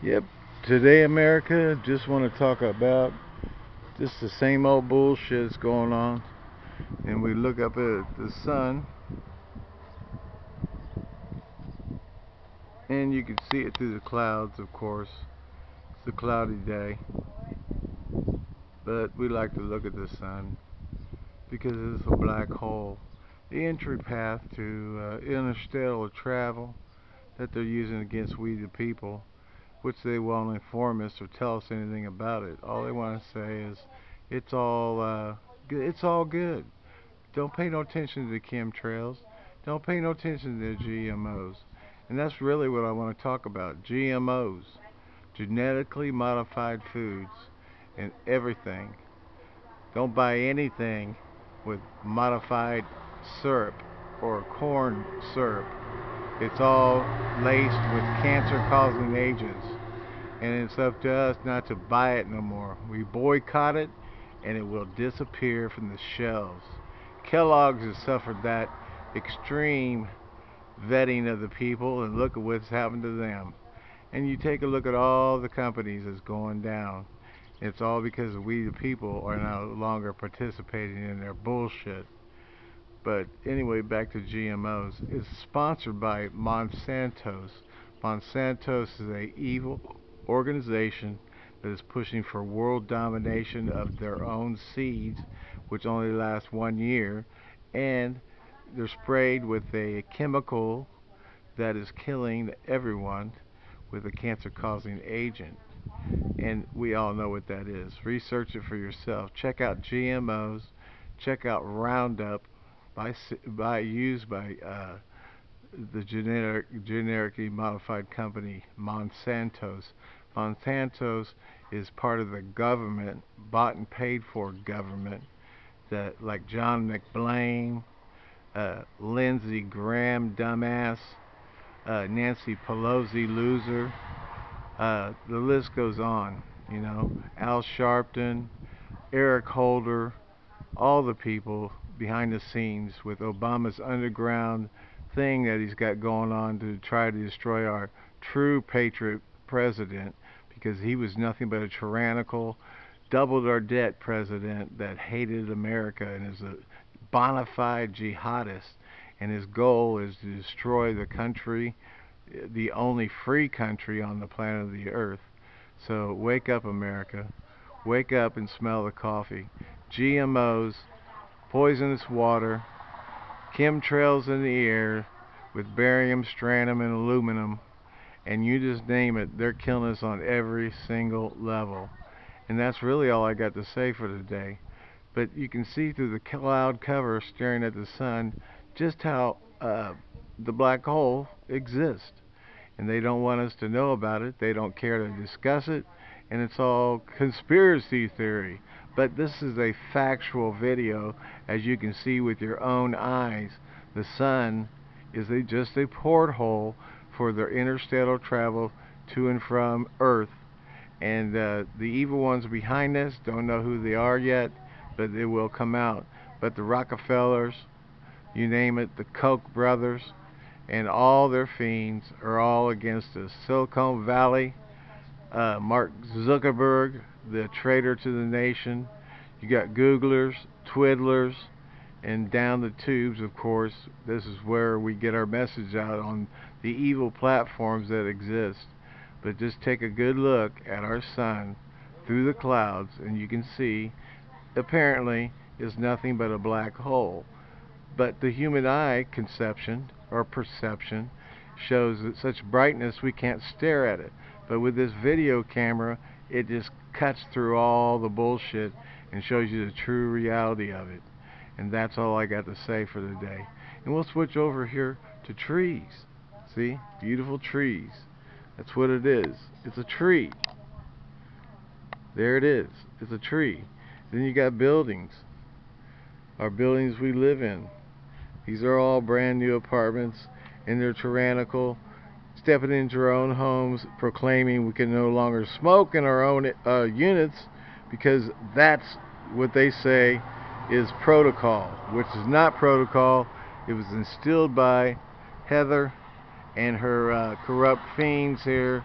Yep. Today, America, just want to talk about just the same old bullshit that's going on. And we look up at the sun, and you can see it through the clouds, of course. It's a cloudy day. But we like to look at the sun because it's a black hole. The entry path to uh, interstellar travel that they're using against we the people which they won't inform us or tell us anything about it. All they want to say is it's all uh. It's all good. Don't pay no attention to the chemtrails. Don't pay no attention to the GMOs. And that's really what I want to talk about. GMOs, genetically modified foods, and everything. Don't buy anything with modified syrup or corn syrup it's all laced with cancer-causing agents. And it's up to us not to buy it no more. We boycott it and it will disappear from the shelves. Kellogg's has suffered that extreme vetting of the people and look at what's happened to them. And you take a look at all the companies that's going down. It's all because we the people are no longer participating in their bullshit. But anyway, back to GMOs. It's sponsored by Monsanto's. Monsanto's is a evil organization that is pushing for world domination of their own seeds, which only last one year, and they're sprayed with a chemical that is killing everyone with a cancer-causing agent. And we all know what that is. Research it for yourself. Check out GMOs. Check out Roundup by by used by uh, the generic generically modified company Monsanto's. Monsanto's is part of the government, bought and paid for government, that like John McBlain, uh, Lindsey Graham, dumbass, uh, Nancy Pelosi, loser. Uh, the list goes on. You know, Al Sharpton, Eric Holder, all the people behind the scenes with Obama's underground thing that he's got going on to try to destroy our true patriot president because he was nothing but a tyrannical, doubled our debt president that hated America and is a bona fide jihadist. And his goal is to destroy the country, the only free country on the planet of the earth. So wake up, America. Wake up and smell the coffee. GMOs poisonous water, chemtrails in the air with barium, strontium, and aluminum, and you just name it, they're killing us on every single level. And that's really all I got to say for today. But you can see through the cloud cover staring at the sun just how uh, the black hole exists. And they don't want us to know about it. They don't care to discuss it. And it's all conspiracy theory but this is a factual video as you can see with your own eyes. The sun is a, just a porthole for their interstellar travel to and from earth. And uh, the evil ones behind us don't know who they are yet but they will come out. But the Rockefellers you name it the Koch brothers and all their fiends are all against us. Silicon Valley uh, Mark Zuckerberg the traitor to the nation. You got Googlers, Twiddlers, and down the tubes, of course. This is where we get our message out on the evil platforms that exist. But just take a good look at our sun through the clouds, and you can see, apparently, is nothing but a black hole. But the human eye conception, or perception, shows that such brightness we can't stare at it. But with this video camera, it just cuts through all the bullshit and shows you the true reality of it. And that's all I got to say for today. And we'll switch over here to trees. See? Beautiful trees. That's what it is. It's a tree. There it is. It's a tree. Then you got buildings. Our buildings we live in. These are all brand new apartments and they're tyrannical stepping into our own homes, proclaiming we can no longer smoke in our own uh, units because that's what they say is protocol, which is not protocol. It was instilled by Heather and her uh, corrupt fiends here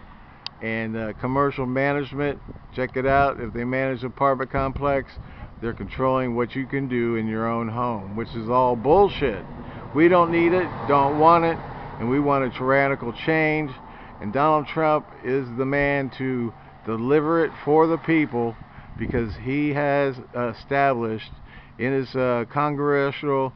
and uh, commercial management. Check it out. If they manage an apartment complex, they're controlling what you can do in your own home, which is all bullshit. We don't need it, don't want it, and we want a tyrannical change. And Donald Trump is the man to deliver it for the people because he has established in his uh, congressional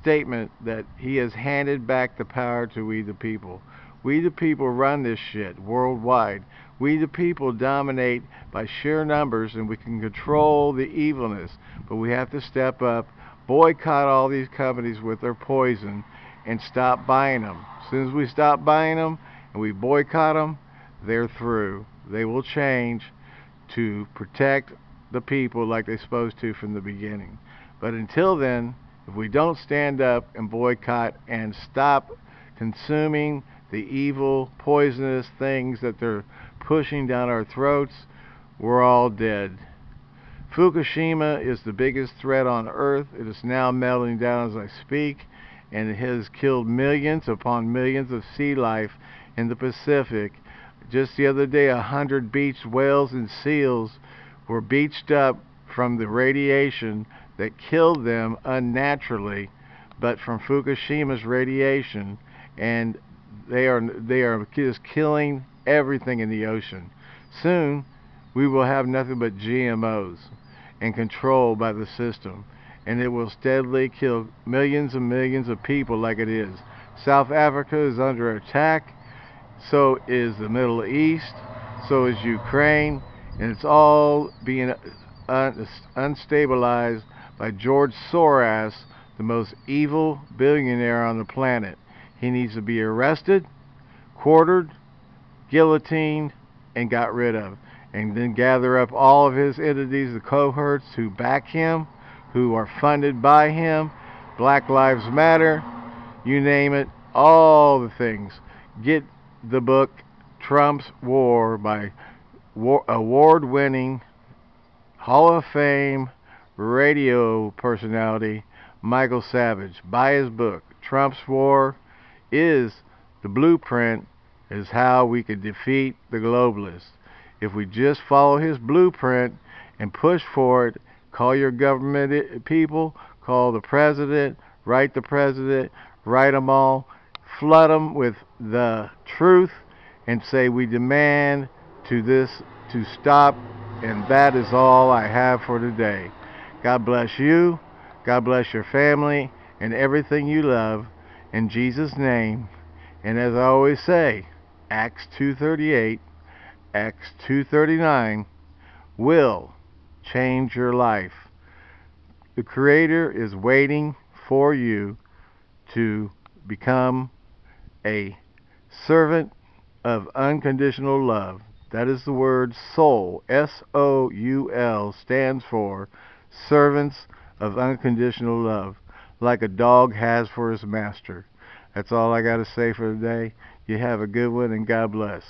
statement that he has handed back the power to we the people. We the people run this shit worldwide. We the people dominate by sheer numbers and we can control the evilness. But we have to step up, boycott all these companies with their poison and stop buying them. As soon as we stop buying them and we boycott them, they're through. They will change to protect the people like they're supposed to from the beginning. But until then, if we don't stand up and boycott and stop consuming the evil, poisonous things that they're pushing down our throats, we're all dead. Fukushima is the biggest threat on Earth. It is now melting down as I speak, and it has killed millions upon millions of sea life in the Pacific. Just the other day, a hundred beached whales and seals were beached up from the radiation that killed them unnaturally, but from Fukushima's radiation, and they are they are just killing everything in the ocean. Soon, we will have nothing but GMOs and controlled by the system, and it will steadily kill millions and millions of people like it is. South Africa is under attack, so is the Middle East, so is Ukraine, and it's all being un unstabilized by George Soros, the most evil billionaire on the planet. He needs to be arrested, quartered, guillotined, and got rid of. And then gather up all of his entities, the cohorts who back him, who are funded by him, Black Lives Matter, you name it, all the things. Get the book Trump's War by award winning Hall of Fame radio personality Michael Savage. Buy his book. Trump's War is the blueprint, is how we could defeat the globalists. If we just follow his blueprint and push for it, call your government eh, people, call the president, write the president, write them all, flood them with the truth, and say we demand to this to stop, and that is all I have for today. God bless you. God bless your family and everything you love. In Jesus' name. And as I always say, Acts 2.38, Acts 2.39 will change your life. The Creator is waiting for you to become a servant of unconditional love. That is the word soul. S-O-U-L stands for servants of unconditional love, like a dog has for his master. That's all I got to say for today. You have a good one and God bless.